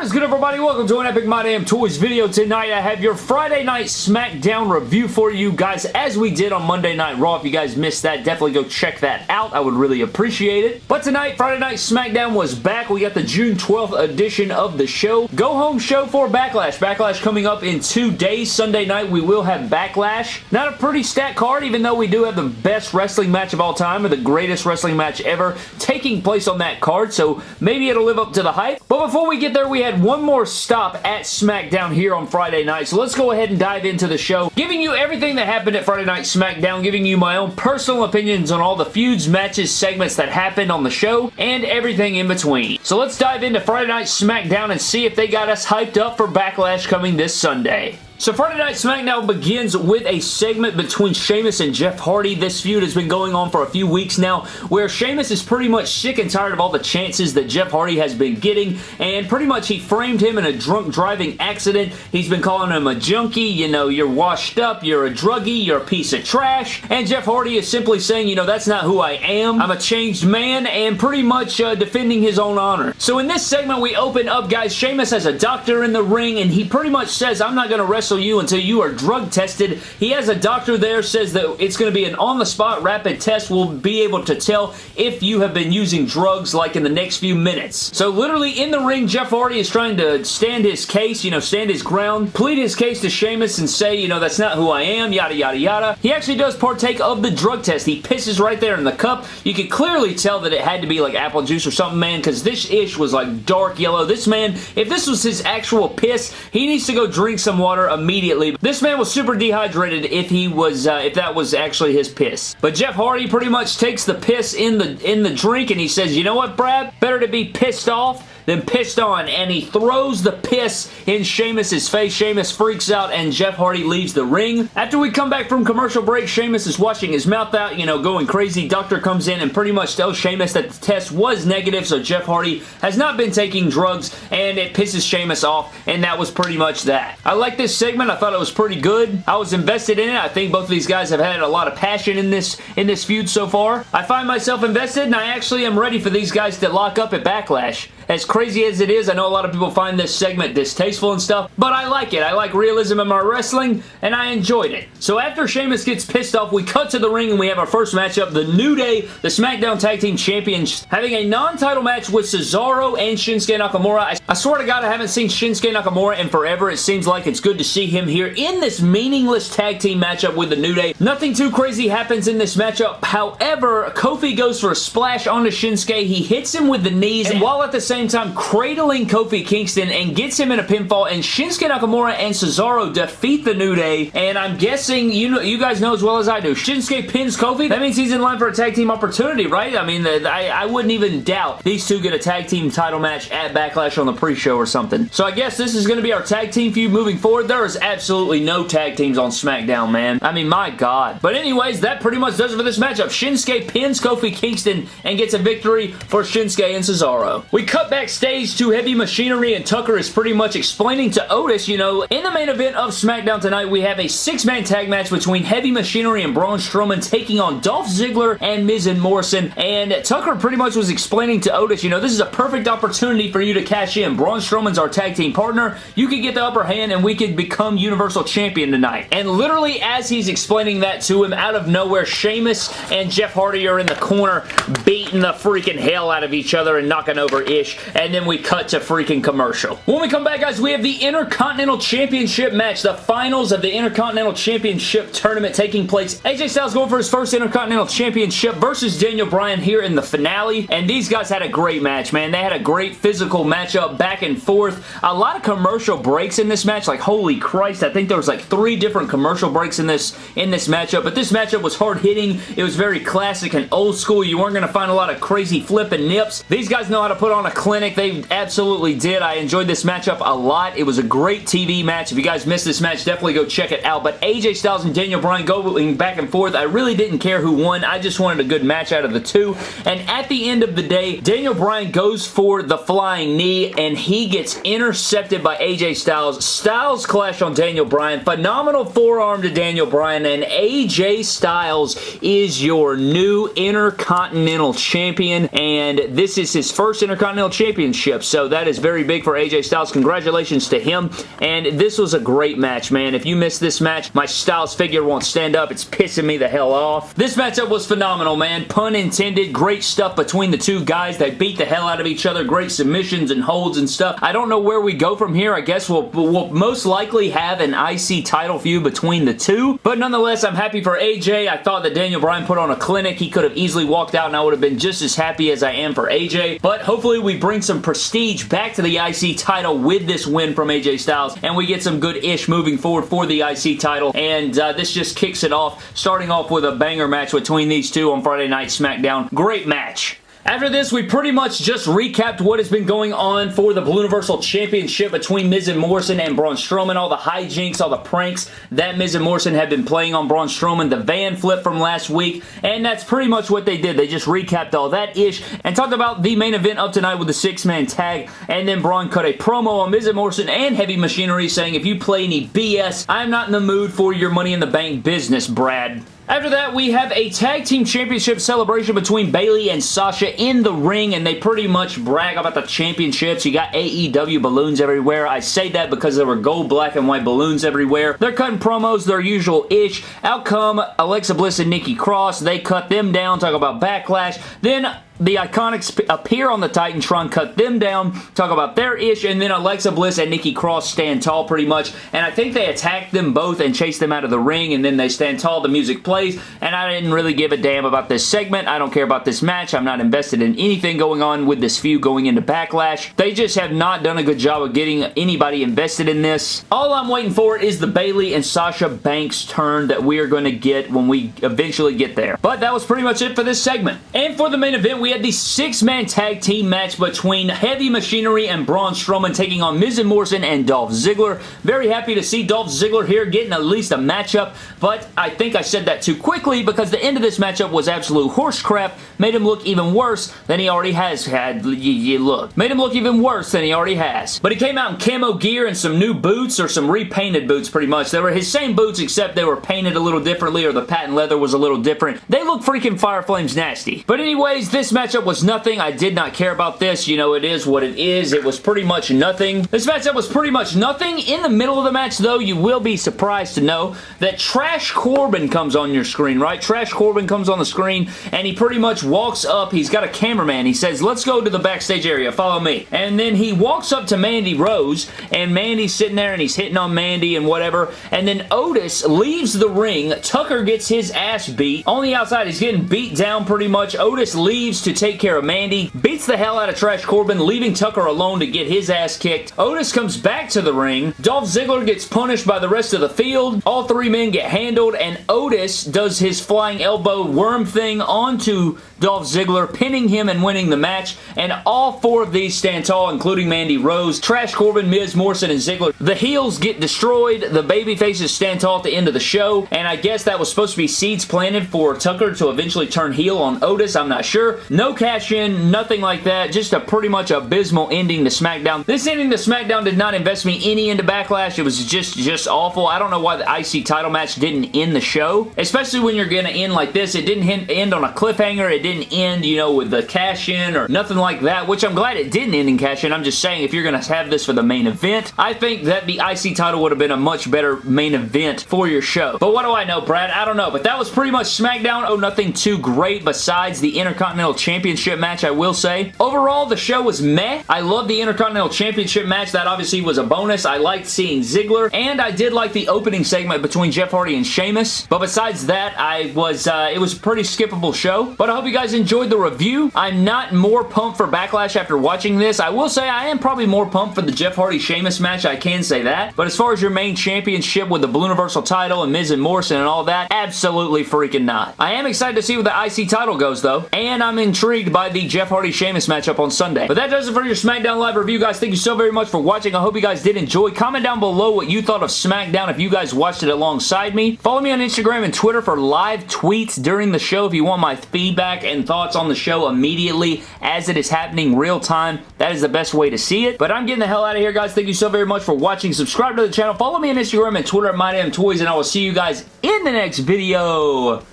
What is good everybody? Welcome to an Epic My Damn Toys video. Tonight I have your Friday Night SmackDown review for you guys as we did on Monday Night Raw. If you guys missed that, definitely go check that out. I would really appreciate it. But tonight, Friday Night SmackDown was back. We got the June 12th edition of the show. Go home show for Backlash. Backlash coming up in two days. Sunday night we will have Backlash. Not a pretty stat card even though we do have the best wrestling match of all time or the greatest wrestling match ever taking place on that card. So maybe it'll live up to the hype. But before we get there, we had one more stop at SmackDown here on Friday night, so let's go ahead and dive into the show, giving you everything that happened at Friday Night SmackDown, giving you my own personal opinions on all the feuds, matches, segments that happened on the show, and everything in between. So let's dive into Friday Night SmackDown and see if they got us hyped up for Backlash coming this Sunday. So Friday Night SmackDown begins with a segment between Sheamus and Jeff Hardy. This feud has been going on for a few weeks now where Sheamus is pretty much sick and tired of all the chances that Jeff Hardy has been getting and pretty much he framed him in a drunk driving accident. He's been calling him a junkie, you know, you're washed up, you're a druggie, you're a piece of trash, and Jeff Hardy is simply saying, you know, that's not who I am. I'm a changed man and pretty much uh, defending his own honor. So in this segment, we open up, guys, Sheamus has a doctor in the ring and he pretty much says, I'm not going to wrestle you until you are drug tested. He has a doctor there, says that it's going to be an on-the-spot rapid test. We'll be able to tell if you have been using drugs like in the next few minutes. So literally in the ring, Jeff Hardy is trying to stand his case, you know, stand his ground, plead his case to Sheamus and say, you know, that's not who I am, yada, yada, yada. He actually does partake of the drug test. He pisses right there in the cup. You can clearly tell that it had to be like apple juice or something, man, because this ish was like dark yellow. This man, if this was his actual piss, he needs to go drink some water immediately. This man was super dehydrated if he was, uh, if that was actually his piss. But Jeff Hardy pretty much takes the piss in the, in the drink and he says, you know what, Brad? Better to be pissed off then pissed on, and he throws the piss in Sheamus' face. Sheamus freaks out, and Jeff Hardy leaves the ring. After we come back from commercial break, Sheamus is washing his mouth out, you know, going crazy. Doctor comes in and pretty much tells Sheamus that the test was negative, so Jeff Hardy has not been taking drugs, and it pisses Sheamus off, and that was pretty much that. I like this segment. I thought it was pretty good. I was invested in it. I think both of these guys have had a lot of passion in this, in this feud so far. I find myself invested, and I actually am ready for these guys to lock up at Backlash. As crazy as it is, I know a lot of people find this segment distasteful and stuff, but I like it. I like realism in my wrestling, and I enjoyed it. So after Sheamus gets pissed off, we cut to the ring and we have our first matchup, the New Day, the SmackDown Tag Team Champions, having a non-title match with Cesaro and Shinsuke Nakamura. I, I swear to God, I haven't seen Shinsuke Nakamura in forever. It seems like it's good to see him here in this meaningless tag team matchup with the New Day. Nothing too crazy happens in this matchup. However, Kofi goes for a splash onto Shinsuke. He hits him with the knees, and while at the same same time cradling Kofi Kingston and gets him in a pinfall and Shinsuke Nakamura and Cesaro defeat the New Day. And I'm guessing you know you guys know as well as I do Shinsuke pins Kofi. That means he's in line for a tag team opportunity right? I mean I, I wouldn't even doubt these two get a tag team title match at Backlash on the pre-show or something. So I guess this is going to be our tag team feud moving forward. There is absolutely no tag teams on SmackDown man. I mean my god. But anyways that pretty much does it for this matchup. Shinsuke pins Kofi Kingston and gets a victory for Shinsuke and Cesaro. We cut backstage to Heavy Machinery and Tucker is pretty much explaining to Otis, you know, in the main event of SmackDown tonight, we have a six-man tag match between Heavy Machinery and Braun Strowman taking on Dolph Ziggler and Miz and Morrison, and Tucker pretty much was explaining to Otis, you know, this is a perfect opportunity for you to cash in. Braun Strowman's our tag team partner. You could get the upper hand and we could become Universal Champion tonight. And literally as he's explaining that to him, out of nowhere, Sheamus and Jeff Hardy are in the corner beating the freaking hell out of each other and knocking over Ish and then we cut to freaking commercial. When we come back, guys, we have the Intercontinental Championship match, the finals of the Intercontinental Championship tournament taking place. AJ Styles going for his first Intercontinental Championship versus Daniel Bryan here in the finale, and these guys had a great match, man. They had a great physical matchup back and forth. A lot of commercial breaks in this match, like holy Christ, I think there was like three different commercial breaks in this in this matchup, but this matchup was hard-hitting. It was very classic and old school. You weren't going to find a lot of crazy flipping nips. These guys know how to put on a clinic. They absolutely did. I enjoyed this matchup a lot. It was a great TV match. If you guys missed this match, definitely go check it out. But AJ Styles and Daniel Bryan going back and forth. I really didn't care who won. I just wanted a good match out of the two. And at the end of the day, Daniel Bryan goes for the flying knee and he gets intercepted by AJ Styles. Styles clash on Daniel Bryan. Phenomenal forearm to Daniel Bryan and AJ Styles is your new Intercontinental Champion and this is his first Intercontinental Intercontinental Championship. So that is very big for AJ Styles. Congratulations to him. And this was a great match, man. If you missed this match, my Styles figure won't stand up. It's pissing me the hell off. This matchup was phenomenal, man. Pun intended. Great stuff between the two guys. They beat the hell out of each other. Great submissions and holds and stuff. I don't know where we go from here. I guess we'll, we'll most likely have an IC title feud between the two. But nonetheless, I'm happy for AJ. I thought that Daniel Bryan put on a clinic. He could have easily walked out and I would have been just as happy as I am for AJ. But hopefully we bring some prestige back to the IC title with this win from AJ Styles and we get some good-ish moving forward for the IC title. And uh, this just kicks it off, starting off with a banger match between these two on Friday Night SmackDown. Great match. After this, we pretty much just recapped what has been going on for the Blue Universal Championship between Miz and Morrison and Braun Strowman, all the hijinks, all the pranks that Miz and Morrison have been playing on Braun Strowman, the van flip from last week, and that's pretty much what they did. They just recapped all that ish and talked about the main event of tonight with the six-man tag, and then Braun cut a promo on Miz and Morrison and Heavy Machinery saying, if you play any BS, I'm not in the mood for your Money in the Bank business, Brad. After that, we have a Tag Team Championship celebration between Bayley and Sasha in the ring, and they pretty much brag about the championships. You got AEW balloons everywhere. I say that because there were gold, black, and white balloons everywhere. They're cutting promos, their usual-ish. Out come Alexa Bliss and Nikki Cross. They cut them down, talk about Backlash. Then the Iconics appear on the Titantron, cut them down, talk about their ish, and then Alexa Bliss and Nikki Cross stand tall pretty much, and I think they attack them both and chase them out of the ring, and then they stand tall, the music plays, and I didn't really give a damn about this segment. I don't care about this match. I'm not invested in anything going on with this feud going into Backlash. They just have not done a good job of getting anybody invested in this. All I'm waiting for is the Bayley and Sasha Banks turn that we are going to get when we eventually get there. But that was pretty much it for this segment. And for the main event, we we had the six-man tag team match between Heavy Machinery and Braun Strowman taking on Miz and Morrison and Dolph Ziggler. Very happy to see Dolph Ziggler here getting at least a matchup, but I think I said that too quickly because the end of this matchup was absolute horse crap, made him look even worse than he already has had. You look. Made him look even worse than he already has. But he came out in camo gear and some new boots or some repainted boots pretty much. They were his same boots except they were painted a little differently or the patent leather was a little different. They look freaking Fire Flames nasty. But anyways, this match matchup was nothing. I did not care about this. You know, it is what it is. It was pretty much nothing. This matchup was pretty much nothing. In the middle of the match, though, you will be surprised to know that Trash Corbin comes on your screen, right? Trash Corbin comes on the screen, and he pretty much walks up. He's got a cameraman. He says, let's go to the backstage area. Follow me. And then he walks up to Mandy Rose, and Mandy's sitting there, and he's hitting on Mandy and whatever. And then Otis leaves the ring. Tucker gets his ass beat. On the outside, he's getting beat down pretty much. Otis leaves to to take care of Mandy, beats the hell out of Trash Corbin, leaving Tucker alone to get his ass kicked. Otis comes back to the ring. Dolph Ziggler gets punished by the rest of the field. All three men get handled, and Otis does his flying elbow worm thing onto Dolph Ziggler, pinning him and winning the match, and all four of these stand tall, including Mandy Rose, Trash Corbin, Miz, Morrison, and Ziggler. The heels get destroyed, the baby faces stand tall at the end of the show, and I guess that was supposed to be seeds planted for Tucker to eventually turn heel on Otis, I'm not sure. No cash-in, nothing like that, just a pretty much abysmal ending to SmackDown. This ending to SmackDown did not invest me any into Backlash, it was just, just awful. I don't know why the IC title match didn't end the show, especially when you're going to end like this. It didn't end on a cliffhanger, it didn't didn't end, you know, with the cash-in or nothing like that, which I'm glad it didn't end in cash-in. I'm just saying if you're going to have this for the main event, I think that the IC title would have been a much better main event for your show. But what do I know, Brad? I don't know. But that was pretty much SmackDown. Oh, nothing too great besides the Intercontinental Championship match, I will say. Overall, the show was meh. I love the Intercontinental Championship match. That obviously was a bonus. I liked seeing Ziggler, and I did like the opening segment between Jeff Hardy and Sheamus. But besides that, I was, uh, it was a pretty skippable show. But I hope you guys enjoyed the review. I'm not more pumped for Backlash after watching this. I will say I am probably more pumped for the Jeff Hardy-Sheamus match. I can say that. But as far as your main championship with the Blue Universal title and Miz and Morrison and all that, absolutely freaking not. I am excited to see where the IC title goes, though. And I'm intrigued by the Jeff Hardy-Sheamus matchup on Sunday. But that does it for your SmackDown Live review, guys. Thank you so very much for watching. I hope you guys did enjoy. Comment down below what you thought of SmackDown if you guys watched it alongside me. Follow me on Instagram and Twitter for live tweets during the show if you want my feedback and thoughts on the show immediately as it is happening real time. That is the best way to see it. But I'm getting the hell out of here, guys. Thank you so very much for watching. Subscribe to the channel. Follow me on Instagram and Twitter at MyDamnToys, and I will see you guys in the next video.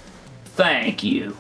Thank you.